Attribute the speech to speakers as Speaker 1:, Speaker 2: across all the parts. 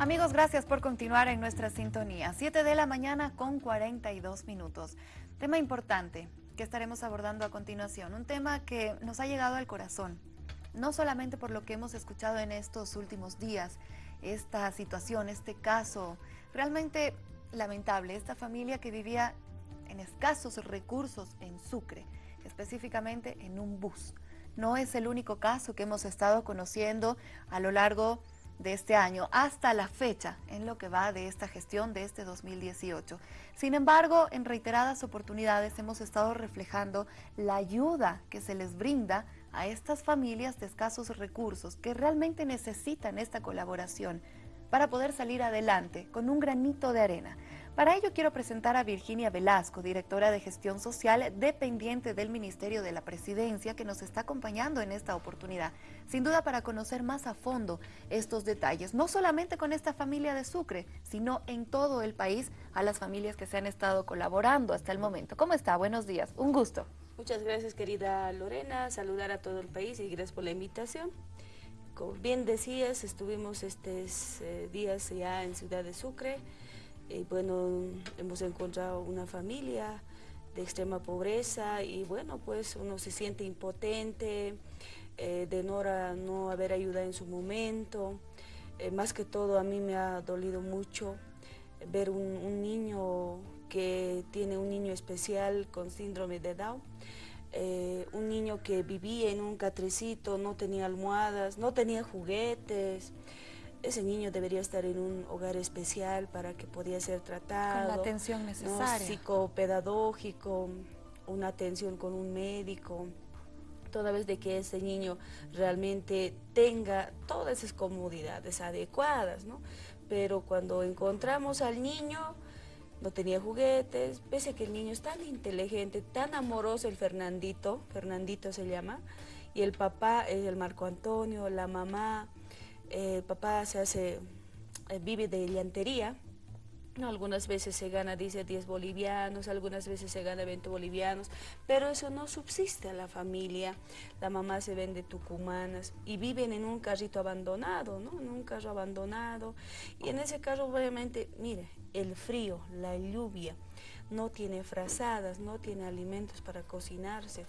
Speaker 1: Amigos, gracias por continuar en nuestra sintonía. 7 de la mañana con 42 minutos. Tema importante que estaremos abordando a continuación. Un tema que nos ha llegado al corazón. No solamente por lo que hemos escuchado en estos últimos días, esta situación, este caso realmente lamentable. Esta familia que vivía en escasos recursos en Sucre, específicamente en un bus. No es el único caso que hemos estado conociendo a lo largo de este año hasta la fecha en lo que va de esta gestión de este 2018. Sin embargo, en reiteradas oportunidades hemos estado reflejando la ayuda que se les brinda a estas familias de escasos recursos que realmente necesitan esta colaboración para poder salir adelante con un granito de arena. Para ello quiero presentar a Virginia Velasco, directora de Gestión Social dependiente del Ministerio de la Presidencia, que nos está acompañando en esta oportunidad, sin duda para conocer más a fondo estos detalles, no solamente con esta familia de Sucre, sino en todo el país, a las familias que se han estado colaborando hasta el momento. ¿Cómo está? Buenos días, un gusto.
Speaker 2: Muchas gracias querida Lorena, saludar a todo el país y gracias por la invitación. Como bien decías, estuvimos estos eh, días ya en Ciudad de Sucre, y bueno, hemos encontrado una familia de extrema pobreza y bueno, pues uno se siente impotente, eh, de no, no haber ayuda en su momento. Eh, más que todo a mí me ha dolido mucho ver un, niño que tiene un niño especial con síndrome de Down. Eh, un niño que vivía en un catrecito, no tenía almohadas, no tenía juguetes, ese niño debería estar en un hogar especial para que podía ser tratado.
Speaker 1: Con la atención necesaria.
Speaker 2: Psicopedagógico, una atención con un médico, toda vez de que ese niño realmente tenga todas esas comodidades adecuadas, ¿no? Pero cuando encontramos al niño, no tenía juguetes, pese a que el niño es tan inteligente, tan amoroso, el Fernandito, Fernandito se llama, y el papá es el Marco Antonio, la mamá, papá se hace, eh, vive de llantería, algunas veces se gana, dice, 10 bolivianos, algunas veces se gana 20 bolivianos, pero eso no subsiste a la familia. La mamá se vende tucumanas y viven en un carrito abandonado, ¿no? En un carro abandonado. Y en ese carro, obviamente, mire, el frío, la lluvia, no tiene frazadas, no tiene alimentos para cocinarse.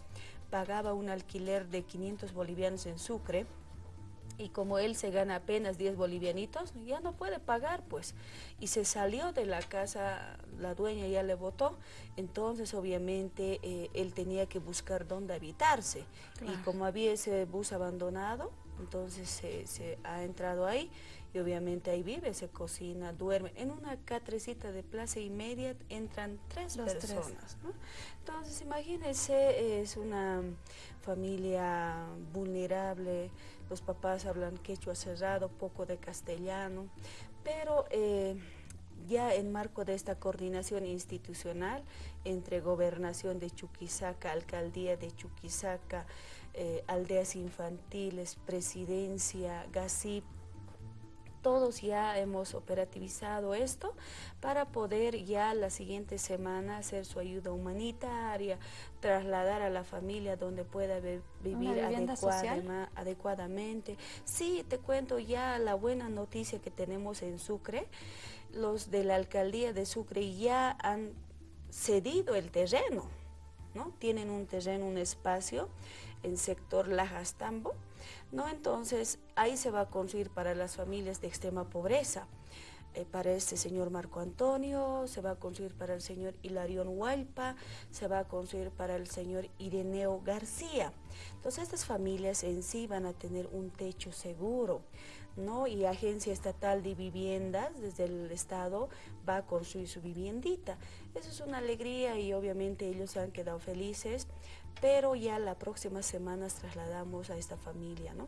Speaker 2: Pagaba un alquiler de 500 bolivianos en Sucre, y como él se gana apenas 10 bolivianitos, ya no puede pagar, pues. Y se salió de la casa, la dueña ya le votó, entonces obviamente eh, él tenía que buscar dónde habitarse. Y como había ese bus abandonado, entonces se, ha entrado ahí y obviamente ahí vive, se cocina, duerme. En una catrecita de plaza y media entran tres personas. Entonces imagínense, es una familia vulnerable, los papás hablan quechua cerrado, poco de castellano, pero eh, ya en marco de esta coordinación institucional entre Gobernación de Chuquisaca, Alcaldía de Chuquisaca, eh, Aldeas Infantiles, Presidencia, GACIP, todos ya hemos operativizado esto para poder ya la siguiente semana hacer su ayuda humanitaria, trasladar a la familia donde pueda vivir adecuadamente. Sí, te cuento ya la buena noticia que tenemos en Sucre. Los de la alcaldía de Sucre ya han cedido el terreno, ¿no? Tienen un terreno, un espacio en sector Lajastambo, ¿no? Entonces, ahí se va a construir para las familias de extrema pobreza. Eh, para este señor Marco Antonio, se va a construir para el señor Hilarión Hualpa, se va a construir para el señor Ireneo García. Entonces estas familias en sí van a tener un techo seguro, ¿no? Y Agencia Estatal de Viviendas desde el Estado va a construir su viviendita. Eso es una alegría y obviamente ellos se han quedado felices pero ya la próxima semana trasladamos a esta familia, ¿no?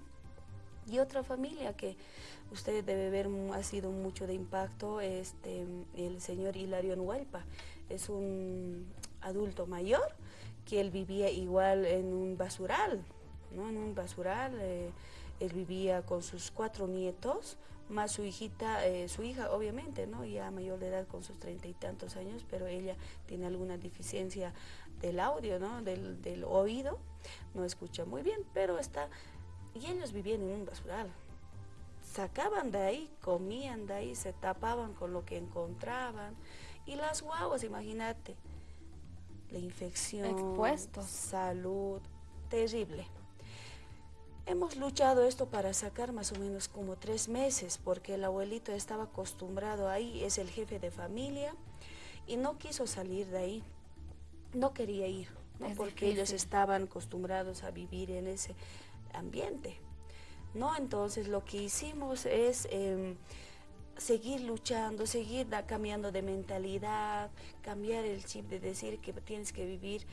Speaker 2: Y otra familia que usted debe ver ha sido mucho de impacto, este, el señor Hilario Huelpa, es un adulto mayor que él vivía igual en un basural, ¿no? En un basural, eh, él vivía con sus cuatro nietos, más su hijita, eh, su hija obviamente, ¿no? Ya mayor de edad con sus treinta y tantos años, pero ella tiene alguna deficiencia del audio, ¿no? Del, oído, no escucha muy bien, pero está... Y ellos vivían en un basural. sacaban de ahí, comían de ahí, se tapaban con lo que encontraban. Y las guaguas, imagínate, la infección,
Speaker 1: Expuestos.
Speaker 2: salud, terrible. Hemos luchado esto para sacar más o menos como tres meses, porque el abuelito estaba acostumbrado ahí, es el jefe de familia, y no quiso salir de ahí, no quería ir, porque ellos estaban acostumbrados a vivir en ese ambiente. ¿no? Entonces lo que hicimos es em, seguir luchando, seguir cambiando de mentalidad, cambiar el chip de decir que tienes que vivir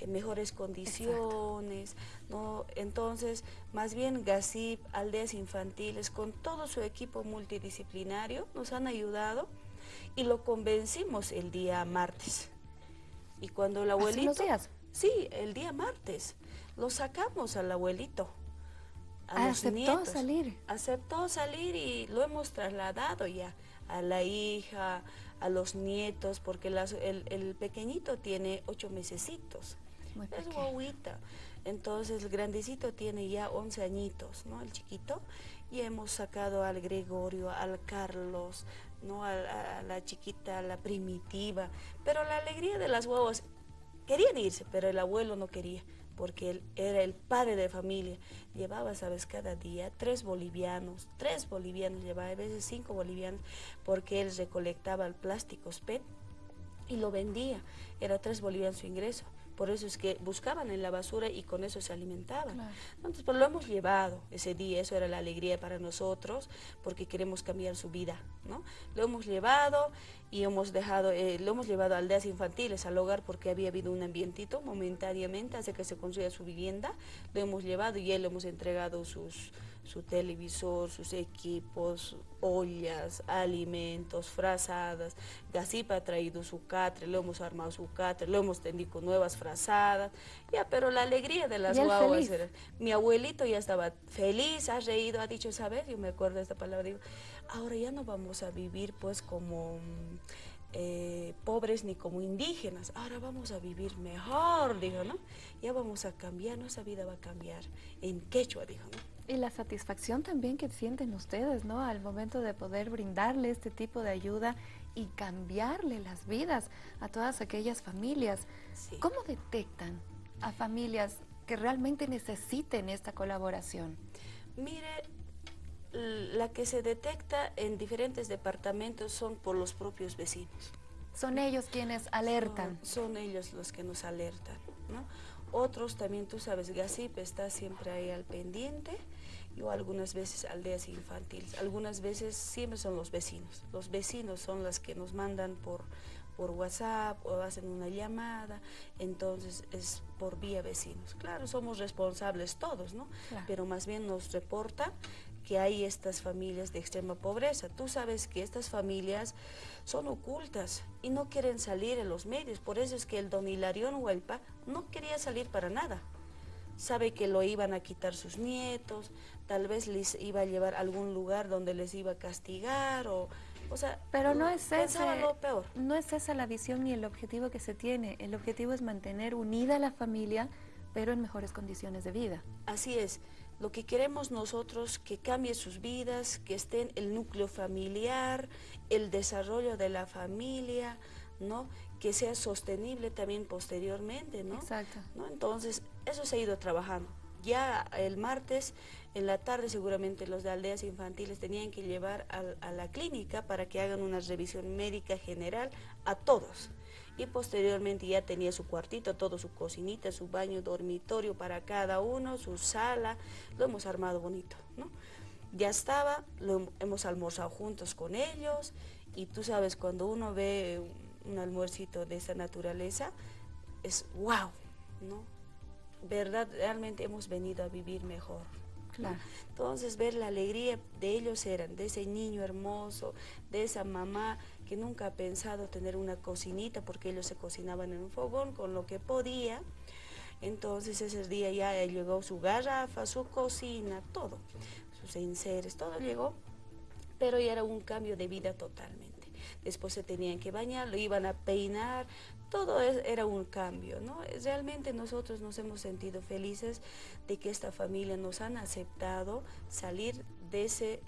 Speaker 2: en mejores condiciones, ¿no? Entonces, más bien GASIP, Aldeas Infantiles, con todo su equipo multidisciplinario, nos han ayudado y lo convencimos el día martes. Y cuando el abuelito...
Speaker 1: días?
Speaker 2: Sí, el día martes. Lo sacamos al abuelito
Speaker 1: aceptó salir.
Speaker 2: Aceptó salir y lo hemos trasladado ya a la hija, a los nietos, porque el, pequeñito tiene ocho mesecitos. Es guaguita. Entonces el grandecito tiene ya once añitos, ¿no? El chiquito. Y hemos sacado al Gregorio, al Carlos, ¿no? A, a la chiquita, a la primitiva. Pero la alegría de las guaguas, querían irse, pero el abuelo no quería porque él era el padre de familia. Llevaba, sabes, cada día tres bolivianos, tres bolivianos llevaba, a veces cinco bolivianos, porque él recolectaba el plástico PET y lo vendía. Era tres bolivianos su ingreso. Por eso es que buscaban en la basura y con eso se alimentaban. Entonces, pues lo hemos llevado ese día, eso era la alegría para nosotros, porque queremos cambiar su vida, ¿no? Lo hemos llevado y hemos dejado, eh, lo hemos llevado a aldeas infantiles, al hogar, porque había habido un ambientito momentáneamente, hace que se construya su vivienda, lo hemos llevado y él le hemos entregado sus su televisor, sus equipos, ollas, alimentos, frazadas. Gasipa ha traído su catre, lo hemos armado su catre, lo hemos tendido con nuevas frazadas. Ya, pero la alegría de las guaguas era, Mi abuelito ya estaba feliz, ha reído, ha dicho, ¿sabes? Yo me acuerdo de esta palabra, digo, ahora ya no vamos a vivir pues como... Eh, pobres ni como indígenas, ahora vamos a vivir mejor, dijo, ¿no? Ya vamos a cambiar, nuestra vida va a cambiar en quechua, dijo, ¿no?
Speaker 1: Y la satisfacción también que sienten ustedes, ¿no? Al momento de poder brindarle este tipo de ayuda y cambiarle las vidas a todas aquellas familias. ¿Cómo detectan a familias que realmente necesiten esta colaboración?
Speaker 2: Mire, la que se detecta en diferentes departamentos son por los propios vecinos.
Speaker 1: Son ellos quienes alertan.
Speaker 2: Son, son ellos los que nos alertan, ¿no? Otros también, tú sabes, Gasip está siempre ahí al pendiente o algunas veces aldeas infantiles. Algunas veces siempre son los vecinos. Los vecinos son los que nos mandan por, por WhatsApp o hacen una llamada, entonces es por vía vecinos. Claro, somos responsables todos, ¿no? Pero más bien nos reporta que hay estas familias de extrema pobreza. Tú sabes que estas familias son ocultas y no quieren salir en los medios. Por eso es que el don Hilarión Huelpa no quería salir para nada sabe que lo iban a quitar sus nietos, tal vez les iba a llevar a algún lugar donde les iba a castigar o... O sea,
Speaker 1: pero no es
Speaker 2: lo peor.
Speaker 1: No es esa la visión ni el objetivo que se tiene. El objetivo es mantener unida la familia, pero en mejores condiciones de vida.
Speaker 2: Así es. Lo que queremos nosotros, que cambie sus vidas, que estén el núcleo familiar, el desarrollo de la familia, ¿no? Que sea sostenible también posteriormente, ¿no?
Speaker 1: Exacto.
Speaker 2: ¿no? Entonces, eso se ha ido trabajando. Ya el martes, en la tarde, seguramente los de aldeas infantiles tenían que llevar a, la clínica para que hagan una revisión médica general a todos. Y posteriormente ya tenía su cuartito, todo su cocinita, su baño, dormitorio para cada uno, su sala, lo hemos armado bonito, ¿no? Ya estaba, lo hemos almorzado juntos con ellos y tú sabes, cuando uno ve un almuercito de esa naturaleza, es wow, ¿no? Verdad, realmente hemos venido a vivir mejor. Entonces ver la alegría de ellos eran, de ese niño hermoso, de esa mamá que nunca ha pensado tener una cocinita porque ellos se cocinaban en un fogón con lo que podía. Entonces ese día ya llegó su garrafa, su cocina, todo, sus enseres, todo llegó, pero ya era un cambio de vida totalmente después se tenían que bañar, lo iban a peinar, todo era un cambio, ¿no? Realmente nosotros nos hemos sentido felices de que esta familia nos han aceptado salir de ese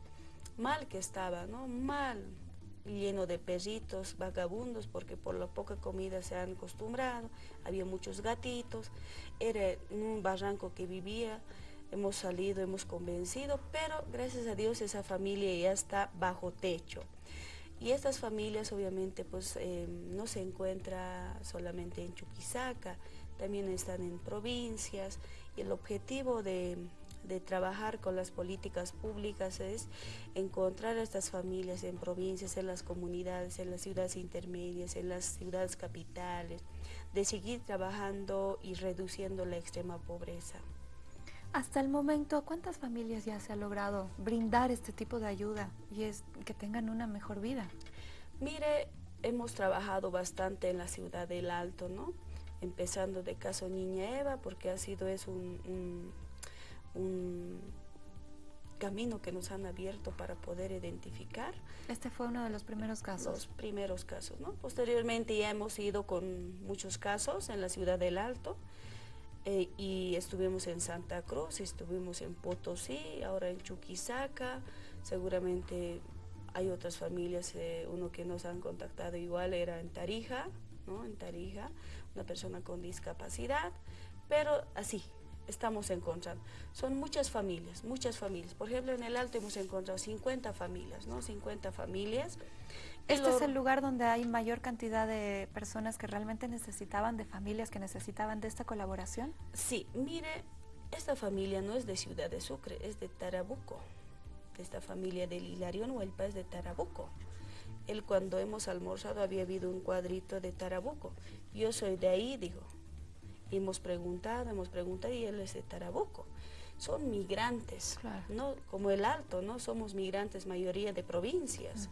Speaker 2: mal que estaba, ¿no? Mal, lleno de perritos, vagabundos, porque por la poca comida se han acostumbrado, había muchos gatitos, era un barranco que vivía, hemos salido, hemos convencido, pero gracias a Dios esa familia ya está bajo techo. Y estas familias obviamente pues eh, no se encuentra solamente en Chuquisaca, también están en provincias y el objetivo de, de trabajar con las políticas públicas es encontrar a estas familias en provincias, en las comunidades, en las ciudades intermedias, en las ciudades capitales, de seguir trabajando y reduciendo la extrema pobreza.
Speaker 1: Hasta el momento, ¿cuántas familias ya se ha logrado brindar este tipo de ayuda y es que tengan una mejor vida?
Speaker 2: Mire, hemos trabajado bastante en la ciudad del Alto, ¿no? Empezando de caso Niña Eva, porque ha sido es un un camino que nos han abierto para poder identificar.
Speaker 1: Este fue uno de los primeros casos.
Speaker 2: Los primeros casos, ¿no? Posteriormente ya hemos ido con muchos casos en la ciudad del Alto eh, y estuvimos en Santa Cruz, estuvimos en Potosí, ahora en Chuquisaca, seguramente hay otras familias, eh, uno que nos han contactado igual era en Tarija, ¿no? En Tarija, una persona con discapacidad, pero así, estamos encontrando. Son muchas familias, muchas familias. Por ejemplo, en el Alto hemos encontrado 50 familias, ¿no? 50 familias.
Speaker 1: ¿Este es el lugar donde hay mayor cantidad de personas que realmente necesitaban, de familias que necesitaban de esta colaboración?
Speaker 2: Sí, mire, esta familia no es de Ciudad de Sucre, es de Tarabuco. De esta familia del Hilarión Huelpa es de Tarabuco. Él cuando hemos almorzado había habido un cuadrito de Tarabuco. Yo soy de ahí, digo, hemos preguntado, hemos preguntado y él es de Tarabuco. Son migrantes, no como el Alto, no somos migrantes mayoría de provincias.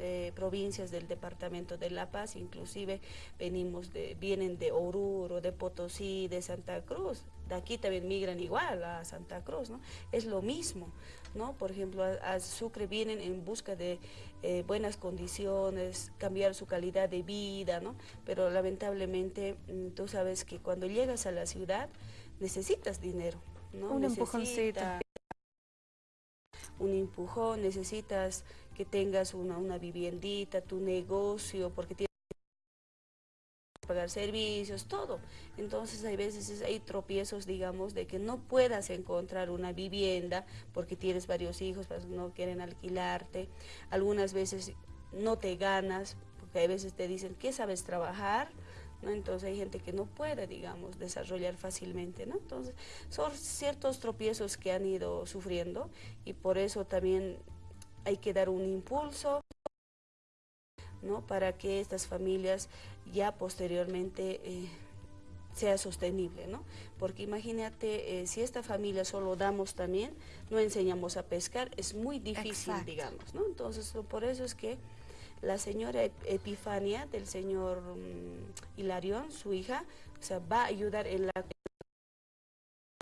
Speaker 2: De provincias del departamento de La Paz, inclusive venimos de, vienen de Oruro, de Potosí, de Santa Cruz, de aquí también migran igual a Santa Cruz, ¿no? Es lo mismo, ¿no? Por ejemplo, a, Sucre vienen en busca de eh, buenas condiciones, cambiar su calidad de vida, ¿no? Pero lamentablemente mm, tú sabes que cuando llegas a la ciudad necesitas dinero, ¿no?
Speaker 1: Un empujoncito.
Speaker 2: Un empujón, necesitas que tengas una, una viviendita, tu negocio, porque tienes pagar servicios, todo. Entonces hay veces hay tropiezos, digamos, de que no puedas encontrar una vivienda porque tienes varios hijos, pues no quieren alquilarte. Algunas veces no te ganas, porque hay veces te dicen, ¿qué sabes trabajar? ¿No? Entonces hay gente que no puede, digamos, desarrollar fácilmente, ¿no? Entonces son ciertos tropiezos que han ido sufriendo y por eso también hay que dar un impulso, ¿no? Para que estas familias ya posteriormente eh, sea sostenible, ¿no? Porque imagínate, eh, si esta familia solo damos también, no enseñamos a pescar, es muy difícil, digamos, ¿no? Entonces, por eso es que la señora Epifania del señor mm, Hilarión, su hija, o sea, va a ayudar en la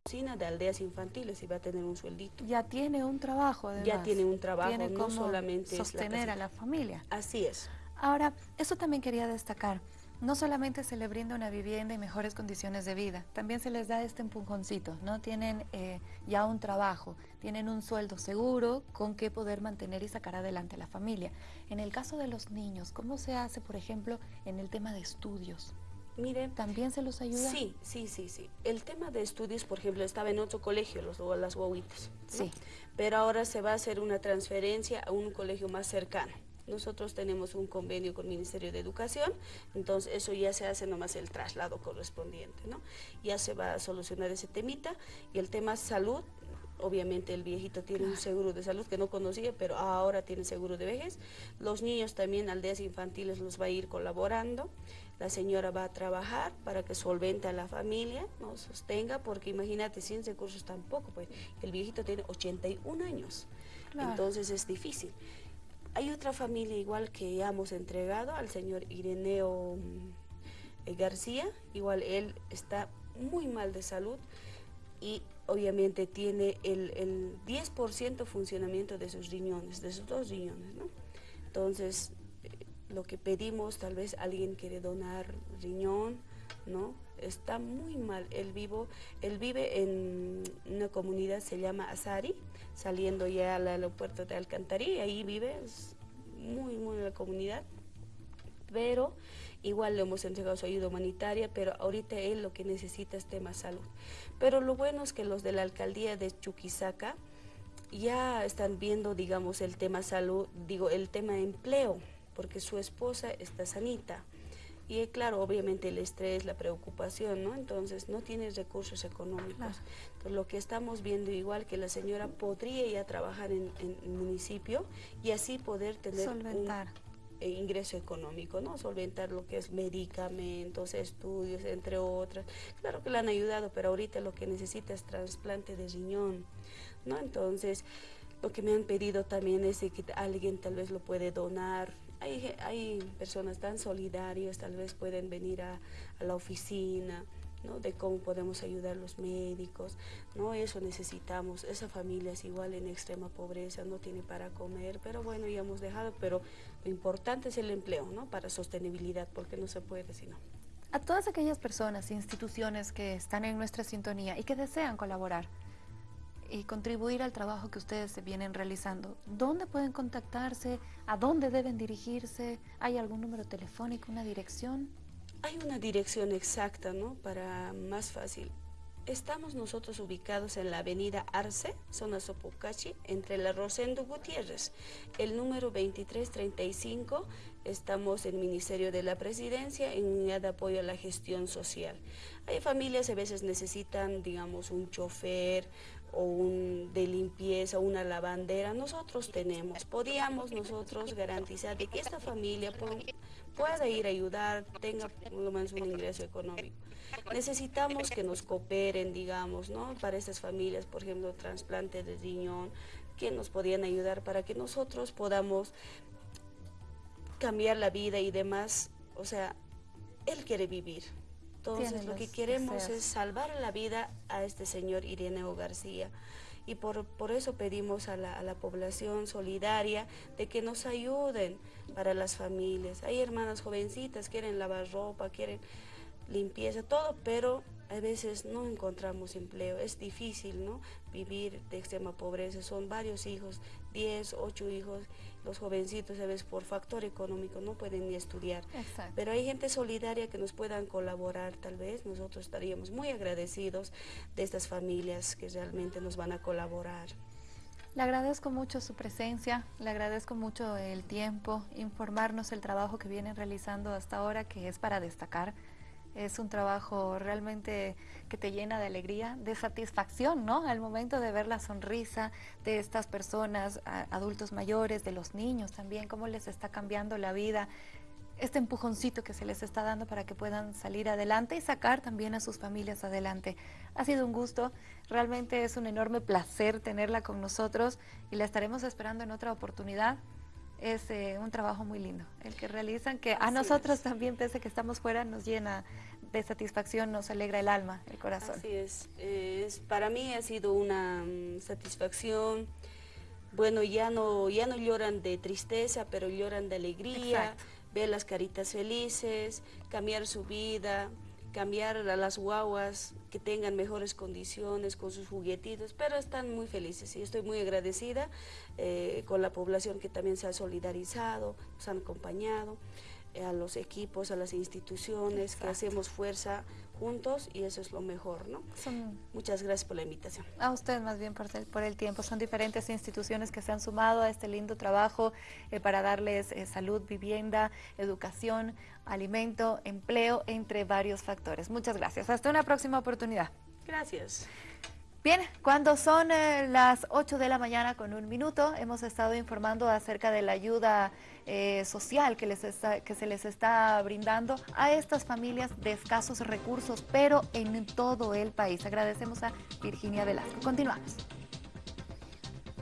Speaker 2: cocina de aldeas infantiles y va a tener un sueldito.
Speaker 1: Ya tiene un trabajo, además.
Speaker 2: Ya tiene un trabajo, no solamente
Speaker 1: sostener a la familia.
Speaker 2: Así es.
Speaker 1: Ahora, eso también quería destacar. No solamente se le brinda una vivienda y mejores condiciones de vida, también se les da este empujoncito, ¿no? Tienen eh, ya un trabajo, tienen un sueldo seguro con que poder mantener y sacar adelante a la familia. En el caso de los niños, ¿cómo se hace, por ejemplo, en el tema de estudios?
Speaker 2: Mire,
Speaker 1: ¿También se los ayuda?
Speaker 2: Sí, sí, sí, sí. El tema de estudios, por ejemplo, estaba en otro colegio, los, las guaguitas.
Speaker 1: Sí.
Speaker 2: Pero ahora se va a hacer una transferencia a un colegio más cercano. Nosotros tenemos un convenio con el Ministerio de Educación, entonces eso ya se hace nomás el traslado correspondiente, ¿no? Ya se va a solucionar ese temita y el tema salud, obviamente el viejito tiene un seguro de salud que no conocía, pero ahora tiene seguro de vejez. Los niños también, aldeas infantiles, los va a ir colaborando. La señora va a trabajar para que solvente a la familia, no sostenga, porque imagínate, sin recursos tampoco, pues el viejito tiene 81 años, entonces es difícil. Hay otra familia igual que hemos entregado al señor Ireneo mm, García, igual él está muy mal de salud y obviamente tiene el, el 10% funcionamiento de sus riñones, de sus dos riñones, ¿no? Entonces, lo que pedimos, tal vez alguien quiere donar riñón, ¿no? está muy mal. Él, vivo, él vive en una comunidad, se llama Azari, saliendo ya al aeropuerto de Alcantarilla, ahí vive, es muy, muy la comunidad, pero igual le hemos entregado su ayuda humanitaria, pero ahorita él lo que necesita es tema salud. Pero lo bueno es que los de la alcaldía de Chuquisaca ya están viendo, digamos, el tema salud, digo, el tema empleo, porque su esposa está sanita. Y claro, obviamente el estrés, la preocupación, ¿no? Entonces no tiene recursos económicos. Entonces lo que estamos viendo igual que la señora podría ya trabajar en, el municipio y así poder tener un eh, ingreso económico, ¿no? Solventar lo que es medicamentos, estudios, entre otras. Claro que le han ayudado, pero ahorita lo que necesita es trasplante de riñón, ¿no? Entonces, lo que me han pedido también es que alguien tal vez lo puede donar, hay, hay personas tan solidarias, tal vez pueden venir a, la oficina, ¿no? de cómo podemos ayudar a los médicos, ¿no? eso necesitamos, esa familia es igual en extrema pobreza, no tiene para comer, pero bueno, ya hemos dejado, pero lo importante es el empleo, ¿no? para sostenibilidad, porque no se puede si no.
Speaker 1: A todas aquellas personas, instituciones que están en nuestra sintonía y que desean colaborar, y contribuir al trabajo que ustedes vienen realizando. ¿Dónde pueden contactarse? ¿A dónde deben dirigirse? ¿Hay algún número telefónico, una dirección?
Speaker 2: Hay una dirección exacta, ¿no? Para más fácil. Estamos nosotros ubicados en la avenida Arce, zona Sopocachi, entre la Rosendo Gutiérrez. El número 2335, estamos en el Ministerio de la Presidencia en unidad de apoyo a la gestión social. Hay familias a veces necesitan, digamos, un chofer, o un, de limpieza, una lavandera, nosotros tenemos. Podíamos nosotros garantizar de que esta familia pueda ir a ayudar, tenga lo menos un ingreso económico. Necesitamos que nos cooperen, digamos, ¿no? Para estas familias, por ejemplo, trasplante de riñón, que nos podían ayudar para que nosotros podamos cambiar la vida y demás. O sea, él quiere vivir. Entonces lo que queremos es salvar la vida a este señor Ireneo García y por, por eso pedimos a la, a la, población solidaria de que nos ayuden para las familias. Hay hermanas jovencitas, quieren lavar ropa, quieren limpieza, todo, pero a veces no encontramos empleo, es difícil ¿no? vivir de extrema pobreza, son varios hijos, 10, 8 hijos, los jovencitos a veces por factor económico no pueden ni estudiar, pero hay gente solidaria que nos puedan colaborar tal vez, nosotros estaríamos muy agradecidos de estas familias que realmente nos van a colaborar.
Speaker 1: Le agradezco mucho su presencia, le agradezco mucho el tiempo, informarnos el trabajo que vienen realizando hasta ahora, que es para destacar. Es un trabajo realmente que te llena de alegría, de satisfacción, ¿no? Al momento de ver la sonrisa de estas personas, adultos mayores, de los niños también, cómo les está cambiando la vida, este empujoncito que se les está dando para que puedan salir adelante y sacar también a sus familias adelante. Ha sido un gusto, realmente es un enorme placer tenerla con nosotros y la estaremos esperando en otra oportunidad es eh, un trabajo muy lindo. El que realizan, que a nosotros también, pese a que estamos fuera, nos llena de satisfacción, nos alegra el alma, el corazón.
Speaker 2: Así es, es para mí ha sido una mm, satisfacción, bueno, ya no, ya no lloran de tristeza, pero lloran de alegría, ver las caritas felices, cambiar su vida, cambiar a las guaguas que tengan mejores condiciones con sus juguetitos, pero están muy felices y estoy muy agradecida eh, con la población que también se ha solidarizado, nos han acompañado, eh, a los equipos, a las instituciones, que hacemos fuerza juntos y eso es lo mejor, ¿no? Muchas gracias por la invitación.
Speaker 1: A usted más bien por el, por el tiempo. Son diferentes instituciones que se han sumado a este lindo trabajo eh, para darles eh, salud, vivienda, educación, alimento, empleo, entre varios factores. Muchas gracias. Hasta una próxima oportunidad.
Speaker 2: Gracias.
Speaker 1: Bien, cuando son eh, las 8 de la mañana con un minuto, hemos estado informando acerca de la ayuda eh, social que, les que se les está brindando a estas familias de escasos recursos, pero en todo el país. Agradecemos a Virginia Velasco. Continuamos.